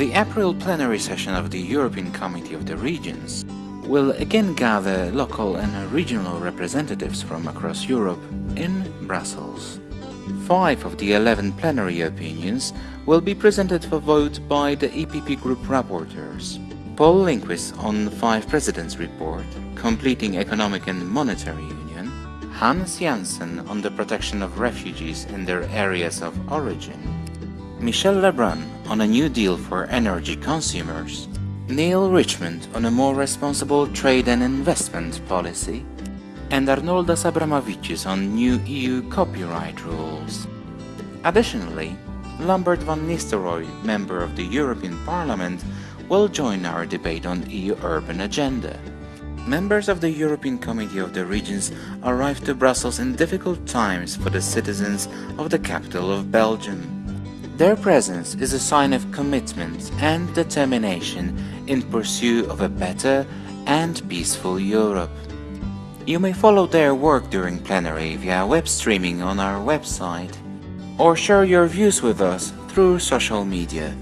The April plenary session of the European Committee of the Regions will again gather local and regional representatives from across Europe in Brussels. Five of the 11 plenary opinions will be presented for vote by the EPP Group rapporteurs. Paul Lindquist on the Five Presidents Report, Completing Economic and Monetary Union, Hans Janssen on the protection of refugees in their areas of origin, Michel Lebrun on a new deal for energy consumers, Neil Richmond on a more responsible trade and investment policy, and Arnoldas Abramavičius on new EU copyright rules. Additionally, Lambert van Nistelrooij, member of the European Parliament, will join our debate on EU urban agenda. Members of the European Committee of the Regions arrived to Brussels in difficult times for the citizens of the capital of Belgium. Their presence is a sign of commitment and determination in pursuit of a better and peaceful Europe. You may follow their work during plenary via web streaming on our website, or share your views with us through social media.